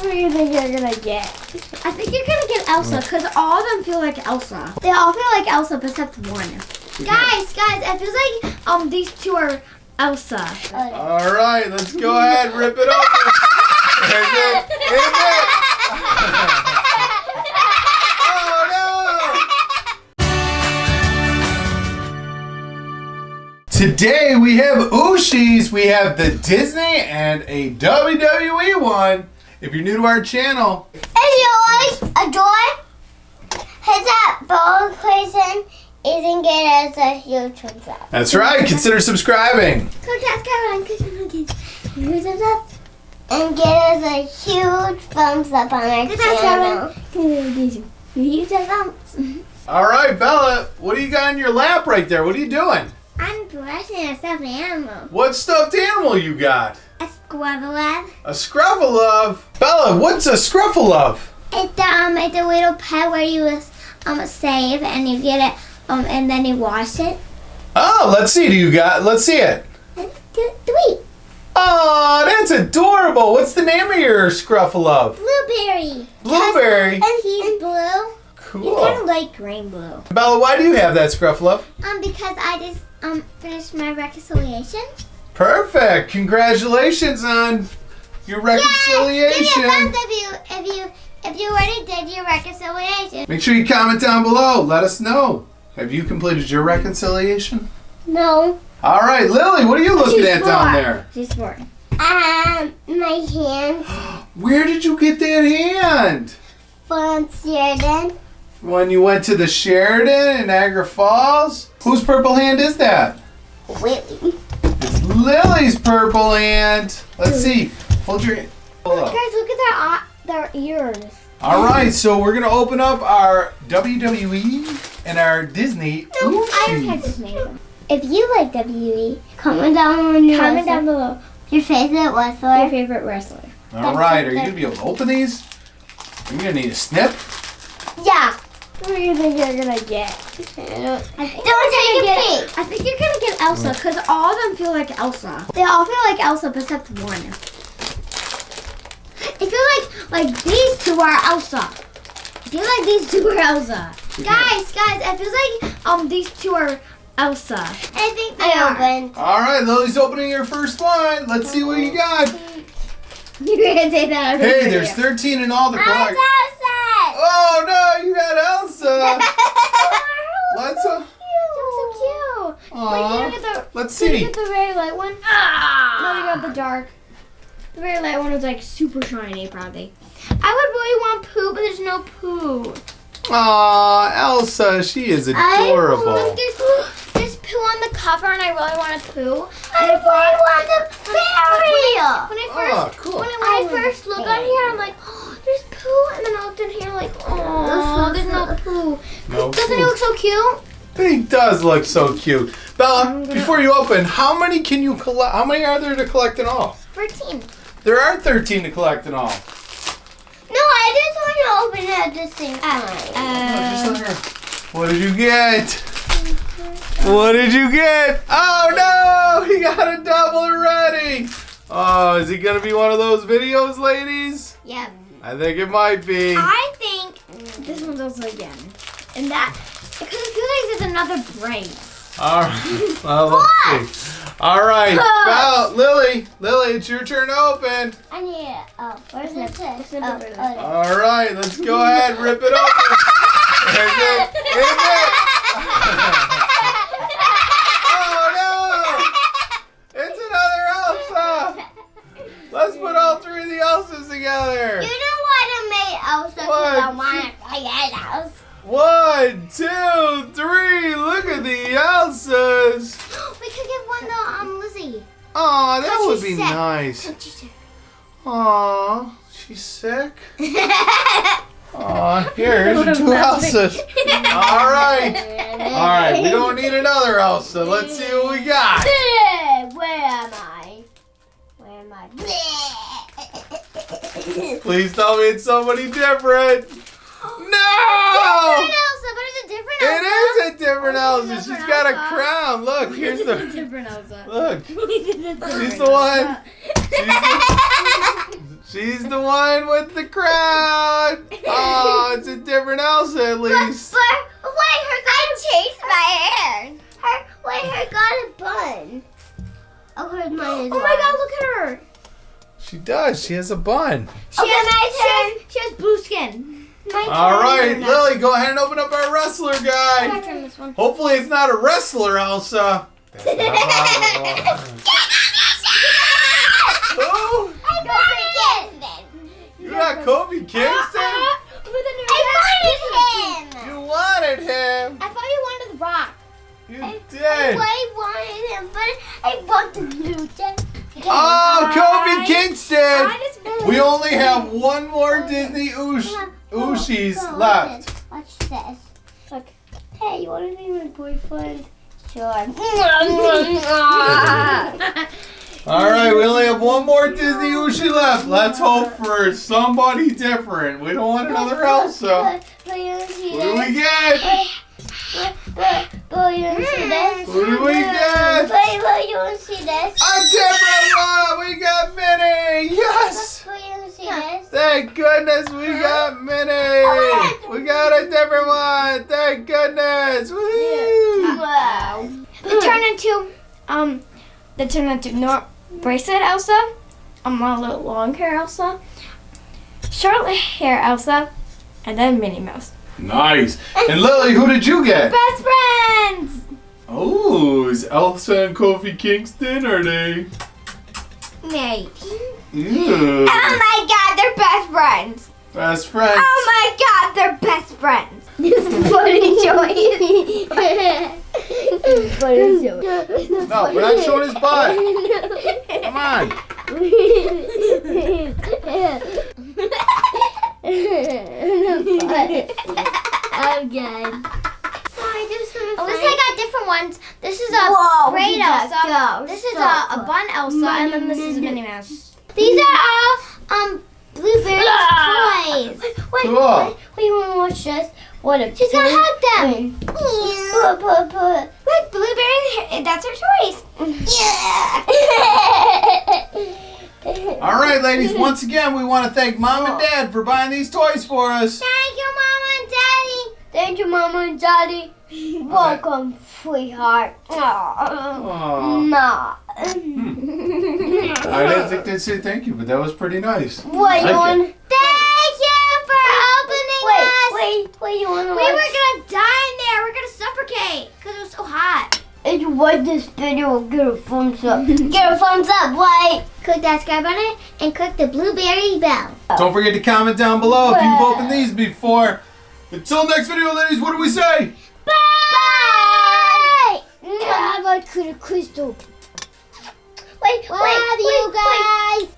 Who do you think you're gonna get? I think you're gonna get Elsa because all of them feel like Elsa. They all feel like Elsa except one. Guys, guys, it feels like um these two are Elsa. All right, let's go ahead, rip it open. Is it? Is it? Oh no! Today we have Ooshies, we have the Disney and a WWE one. If you're new to our channel, If you like a joy, hit that bell notification isn't get as a huge thumbs up. that's right, consider subscribing. So that's Caroline. Who's up? And get us a huge thumbs up on our Good night, channel. Who's up? All right, Bella, what do you got in your lap right there? What are you doing? I'm brushing a stuffed animal. What stuffed animal you got? A squabble A Scruff-a-Luv. Bella, what's a Scruff-a-Luv? It's um, it's a little pet where you um save and you get it um and then you wash it. Oh, let's see. Do you got? Let's see it. Sweet Oh, that's adorable. What's the name of your Scruff-a-Luv? blueberry. Blueberry. And he's blue. Cool. You kind of like green blue. Bella, why do you have that Scruff-a-Luv? Um, because I just um finished my reconciliation. Perfect. Congratulations on your Give me a reconciliation. thumbs if you if you if you already did your reconciliation. Make sure you comment down below. Let us know. Have you completed your reconciliation? No. All right, Lily, what are you looking She's at down there? She's four. Um, my hand. Where did you get that hand? from Sheraton. When you went to the Sheraton in Niagara Falls? Whose purple hand is that? Willie. It's Lily's purple hand. Let's see. Hold your. Hold up. Guys, look at their uh, their ears. All right, so we're gonna open up our WWE and our Disney. I already had Ooshies. this them. If you like WWE, comment down on Comment down below your favorite your wrestler. favorite wrestler. All right, are you gonna be able to open these? You're gonna need a snip. Yeah. Who do you think you're gonna get? Don't I think take you're a gonna peek. get- I think you're gonna get Elsa because all of them feel like Elsa. They all feel like Elsa except one. I feel like like these two are Elsa. I feel like these two are Elsa. Guys, guys, it feels like um these two are Elsa. I think they I are. opened. All right, Lily's opening her first one. Let's see what you got. You're gonna say that. over Hey, there's video. 13 in all the I'm collect. so sad. Oh no, you got Elsa. Let's. Uh, so cute. Wait, you aw. get the Let's see. Did you see. get the very light one? Ah! No, you got the dark. The very light one was like super shiny, probably. I would really want Pooh, but there's no Pooh. Aw, Elsa, she is Look, adorable. there's, there's Pooh on the cover, and I really want a Pooh. I really want the cereal. When I Oh, first, cool. when I, when I first look on here, I'm like, oh, there's Pooh, and then I looked in here like, oh, there's no Pooh. No Doesn't Pooh. it look so cute? He does look so cute. Bella, before you open, how many can you collect? How many are there to collect in all? 13. There are 13 to collect in all. No, I just want to open it at the same time. Uh, let What did you get? What did you get? Oh no! He got a double already! Oh, is it gonna be one of those videos, ladies? yeah. I think it might be. I think this one's also again. And that, because it feels like there's another brain. Alright. Well, let's see. Alright. Bella, Lily, Lily, it's your turn to open. I need it. Oh, where's Snip, this? snip Oh, it. oh, Alright, let's go ahead, rip it open. Is it? Is it? Oh no! It's another Elsa! Let's put all three of the Elsas together. You don't want to make Elsa because I What? Want to play it Elsa. One, two, three. Look at the Elsas. we could give one to um Lizzie. Aw, that Cause would be sick. nice. What'd you say? Aw, she's sick. Aw, here, here's your two Elsas. All right. All right, we don't need another Elsa. Let's see what we got. Where am I? Where am I? Please tell me it's somebody different. Different No! Elsa, but it's a different Elsa. It is a different Elsa. it's a She's different got a crown. Look, here's the. different Elsa. Look, She's she's the one. She's the, She's the one with the crown. Oh, it's a different Elsa at But, least. but wait, her got changed my hair. Her wait, her got a bun. Oh, hers mine is. Oh my god, look at her. She does. She has a bun. She, Okay, has, my she, has, she has blue skin. All right, Lily, go ahead and open up our wrestler I'm guy. gonna turn this one. Hopefully, it's not a wrestler, Elsa. That's not possible. Who? I bought it. You got Kofi Kingston? Uh-uh. With a new I wanted him. You wanted him. I thought you wanted the rock. You I did. I wanted him, but I want the blue jacket. Oh, Kofi I- Kingston. I just We only have one more Disney Oosh Oh, oh, Ooshies Go, left. Watch this. Look. Hey, you want to be my boyfriend? Sure. All right, we only have one more Disney Ooshie left. Let's hope for somebody different. We don't want another Elsa. But you don't see Who do we this. get? Who do we get? But, but you don't see this. A different one. We got Minnie. Thank goodness we got Minnie. We got a different one. Thank goodness. Woo. Wow. They turn into um, they turn into Nor- bracelet Elsa, um, a little long hair Elsa, short hair Elsa, and then Minnie Mouse. Nice. And Lily, who did you get? Best friends. Oh, is Elsa and Kofi Kingston? Are they? Maybe. Ew. Oh my God, they're best friends. Best friends. Oh my God, they're best friends. This is funny choice. funny choice. No, we're not showing his butt. Come on. I'm good. At least I got different ones. This is a Whoa, braid you got Elsa. those. This is a, a bun Elsa, and then this is Minnie Mouse. These are all um blueberry Ah. toys. Wait, wait, Cool. wait, wait, want to watch this? What a She's gonna hug them. Put, put, put. Look, blueberry. That's her choice. Yeah. All right, ladies. Once again, we want to thank Mom and Dad for buying these toys for us. Thank you, Mama and Daddy. Thank you, Mama and Daddy. Welcome, sweetheart. Aw. Nah. Hmm. I didn't think they'd say thank you, but that was pretty nice. Wait, Like you want? Thank you for opening Wait, us. wait, wait, you want to We were gonna die in there. We're gonna suffocate because it was so hot. If you like this video, give it a thumbs up. give it a thumbs up, wait. Click that subscribe button and click the blueberry bell. Don't forget to comment down below if you've opened these before. Until next video, ladies, what do we say? Bye! Bye! Bye, Crystal. Wait, wait, Love wait, you wait. guys.